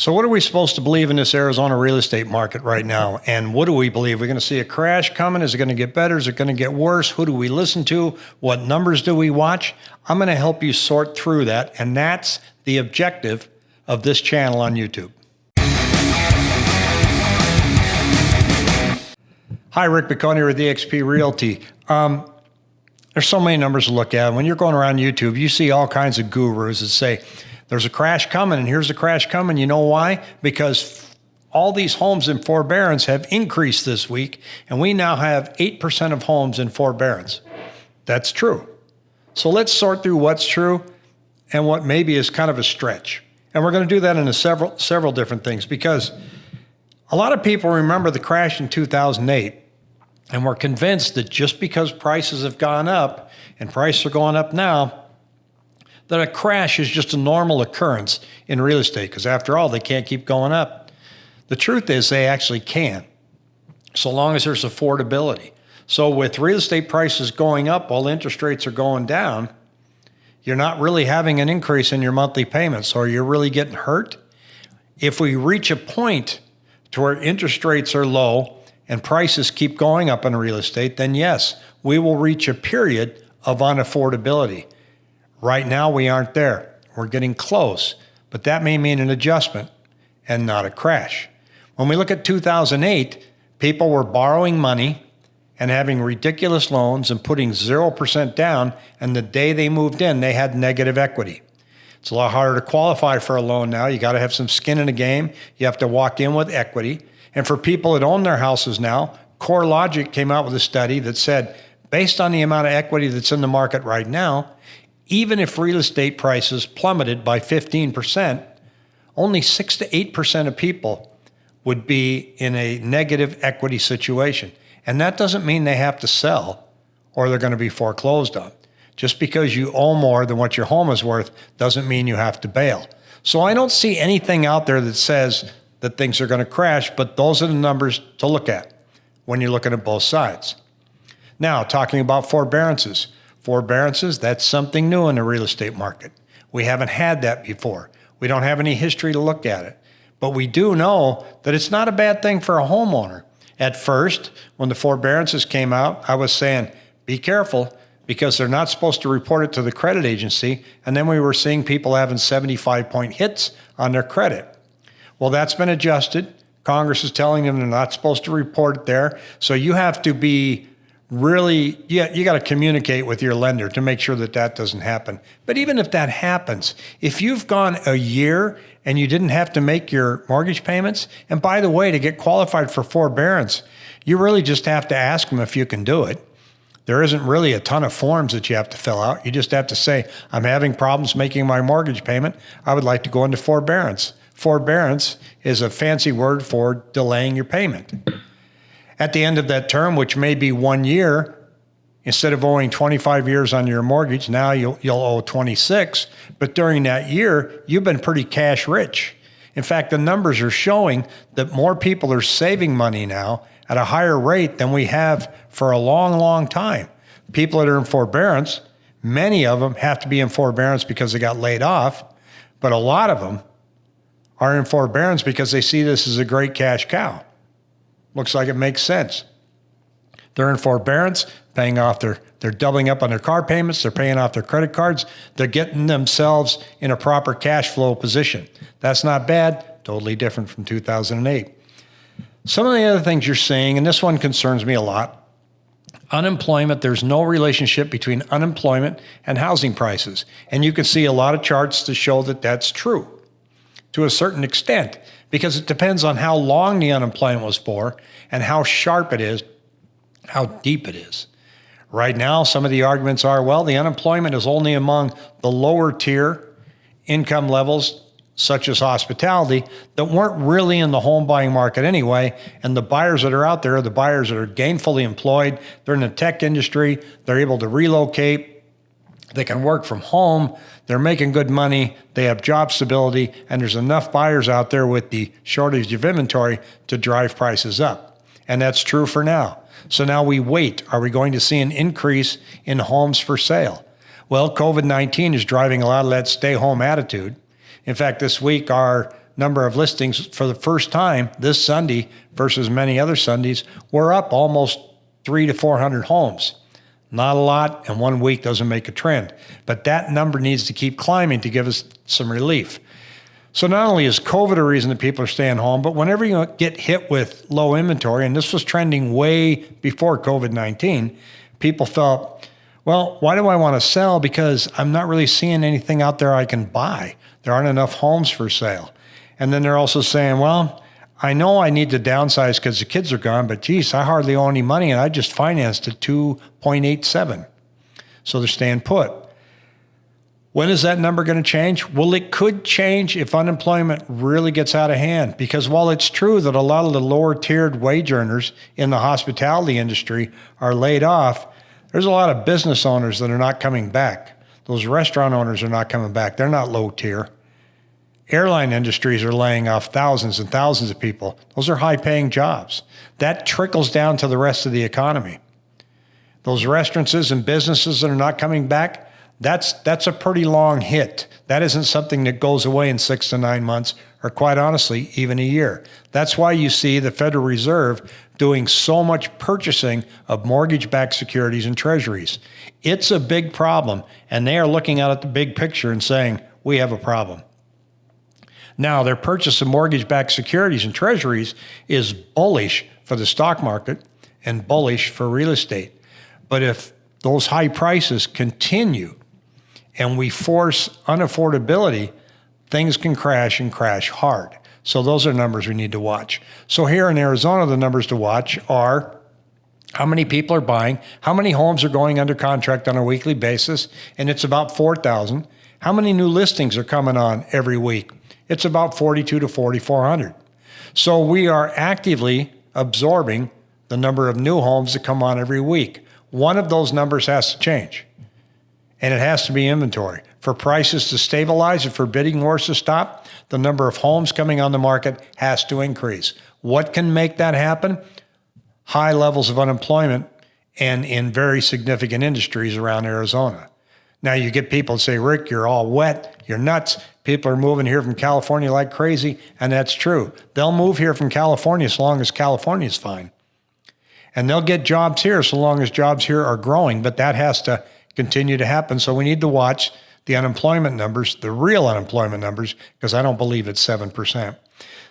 So, what are we supposed to believe in this Arizona real estate market right now? And what do we believe? We're going to see a crash coming? Is it going to get better? Is it going to get worse? Who do we listen to? What numbers do we watch? I'm going to help you sort through that. And that's the objective of this channel on YouTube. Hi, Rick Biconi with eXp Realty. Um, there's so many numbers to look at. When you're going around YouTube, you see all kinds of gurus that say, there's a crash coming and here's a crash coming. You know why? Because all these homes in forbearance have increased this week, and we now have 8% of homes in forbearance. That's true. So let's sort through what's true and what maybe is kind of a stretch. And we're going to do that in several several different things because a lot of people remember the crash in 2008 and we're convinced that just because prices have gone up and prices are going up now, that a crash is just a normal occurrence in real estate because after all, they can't keep going up. The truth is they actually can, so long as there's affordability. So with real estate prices going up while interest rates are going down, you're not really having an increase in your monthly payments. or you're really getting hurt. If we reach a point to where interest rates are low and prices keep going up in real estate, then yes, we will reach a period of unaffordability. Right now, we aren't there. We're getting close, but that may mean an adjustment and not a crash. When we look at 2008, people were borrowing money and having ridiculous loans and putting 0% down. And the day they moved in, they had negative equity. It's a lot harder to qualify for a loan now. You got to have some skin in the game. You have to walk in with equity. And for people that own their houses now, CoreLogic came out with a study that said, based on the amount of equity that's in the market right now, even if real estate prices plummeted by 15%, only 6 to 8% of people would be in a negative equity situation. And that doesn't mean they have to sell or they're going to be foreclosed on. Just because you owe more than what your home is worth doesn't mean you have to bail. So I don't see anything out there that says that things are going to crash, but those are the numbers to look at when you're looking at both sides. Now, talking about forbearances. Forbearances, that's something new in the real estate market. We haven't had that before. We don't have any history to look at it. But we do know that it's not a bad thing for a homeowner. At first, when the forbearances came out, I was saying, be careful because they're not supposed to report it to the credit agency. And then we were seeing people having 75 point hits on their credit. Well, that's been adjusted. Congress is telling them they're not supposed to report it there. So you have to be really, yeah, you got to communicate with your lender to make sure that that doesn't happen. But even if that happens, if you've gone a year and you didn't have to make your mortgage payments, and by the way, to get qualified for forbearance, you really just have to ask them if you can do it. There isn't really a ton of forms that you have to fill out. You just have to say, I'm having problems making my mortgage payment. I would like to go into forbearance. Forbearance is a fancy word for delaying your payment. At the end of that term, which may be one year, instead of owing 25 years on your mortgage, now you'll, you'll owe 26. But during that year, you've been pretty cash rich. In fact, the numbers are showing that more people are saving money now at a higher rate than we have for a long, long time. People that are in forbearance, many of them have to be in forbearance because they got laid off, but a lot of them are in forbearance because they see this as a great cash cow. Looks like it makes sense. They're in forbearance, paying off their, they're doubling up on their car payments, they're paying off their credit cards, they're getting themselves in a proper cash flow position. That's not bad, totally different from 2008. Some of the other things you're seeing, and this one concerns me a lot unemployment, there's no relationship between unemployment and housing prices. And you can see a lot of charts to show that that's true to a certain extent because it depends on how long the unemployment was for and how sharp it is, how deep it is. Right now, some of the arguments are well, the unemployment is only among the lower tier income levels, such as hospitality, that weren't really in the home buying market anyway. And the buyers that are out there are the buyers that are gainfully employed, they're in the tech industry, they're able to relocate, they can work from home. They're making good money. They have job stability. And there's enough buyers out there with the shortage of inventory to drive prices up. And that's true for now. So now we wait. Are we going to see an increase in homes for sale? Well, COVID 19 is driving a lot of that stay home attitude. In fact, this week, our number of listings for the first time this Sunday versus many other Sundays, we're up almost three to 400 homes. Not a lot, and one week doesn't make a trend. But that number needs to keep climbing to give us some relief. So not only is COVID a reason that people are staying home, but whenever you get hit with low inventory, and this was trending way before COVID 19, people felt, well, why do I want to sell? Because I'm not really seeing anything out there I can buy. There aren't enough homes for sale. And then they're also saying, well, I know I need to downsize because the kids are gone, but geez, I hardly owe any money and I just financed at 2.87. So they're staying put. When is that number going to change? Well, it could change if unemployment really gets out of hand. Because while it's true that a lot of the lower tiered wage earners in the hospitality industry are laid off, there's a lot of business owners that are not coming back. Those restaurant owners are not coming back. They're not low tier. Airline industries are laying off thousands and thousands of people. Those are high paying jobs. That trickles down to the rest of the economy. Those restaurants and businesses that are not coming back, that's, that's a pretty long hit. That isn't something that goes away in six to nine months, or quite honestly, even a year. That's why you see the Federal Reserve doing so much purchasing of mortgage backed securities and treasuries. It's a big problem, and they are looking out at the big picture and saying, we have a problem. Now, their purchase of mortgage backed securities and treasuries is bullish for the stock market and bullish for real estate. But if those high prices continue and we force unaffordability, things can crash and crash hard. So those are numbers we need to watch. So here in Arizona, the numbers to watch are how many people are buying, how many homes are going under contract on a weekly basis, and it's about 4,000. How many new listings are coming on every week? It's about 42 to 4,400. So we are actively absorbing the number of new homes that come on every week. One of those numbers has to change, and it has to be inventory. For prices to stabilize and for bidding wars to stop, the number of homes coming on the market has to increase. What can make that happen? High levels of unemployment and in very significant industries around Arizona. Now you get people say, Rick, you're all wet, you're nuts. People are moving here from California like crazy, and that's true. They'll move here from California as long as California is fine. And they'll get jobs here so long as jobs here are growing, but that has to continue to happen. So we need to watch the unemployment numbers, the real unemployment numbers, because I don't believe it's 7%.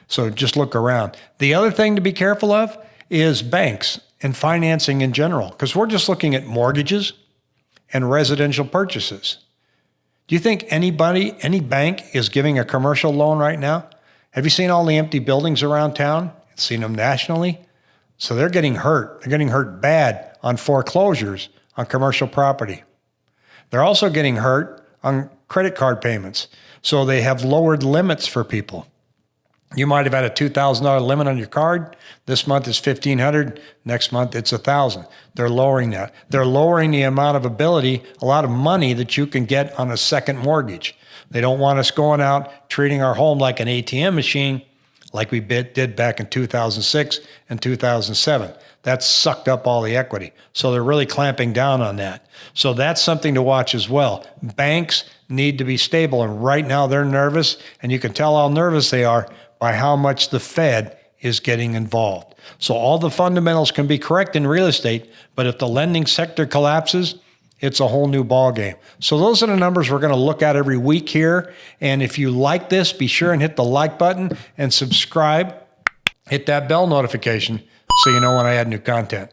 So just look around. The other thing to be careful of is banks and financing in general, because we're just looking at mortgages and residential purchases. Do you think anybody, any bank is giving a commercial loan right now? Have you seen all the empty buildings around town? Seen them nationally? So they're getting hurt. They're getting hurt bad on foreclosures on commercial property. They're also getting hurt on credit card payments. So they have lowered limits for people. You might have had a $2,000 limit on your card. This month is 1500. Next month it's 1000. They're lowering that. They're lowering the amount of ability, a lot of money that you can get on a second mortgage. They don't want us going out treating our home like an ATM machine like we did back in 2006 and 2007. That sucked up all the equity. So they're really clamping down on that. So that's something to watch as well. Banks need to be stable. And right now they're nervous, and you can tell how nervous they are by how much the Fed is getting involved. So all the fundamentals can be correct in real estate, but if the lending sector collapses, it's a whole new ballgame. So those are the numbers we're going to look at every week here. And if you like this, be sure and hit the like button and subscribe. Hit that bell notification so you know when I add new content.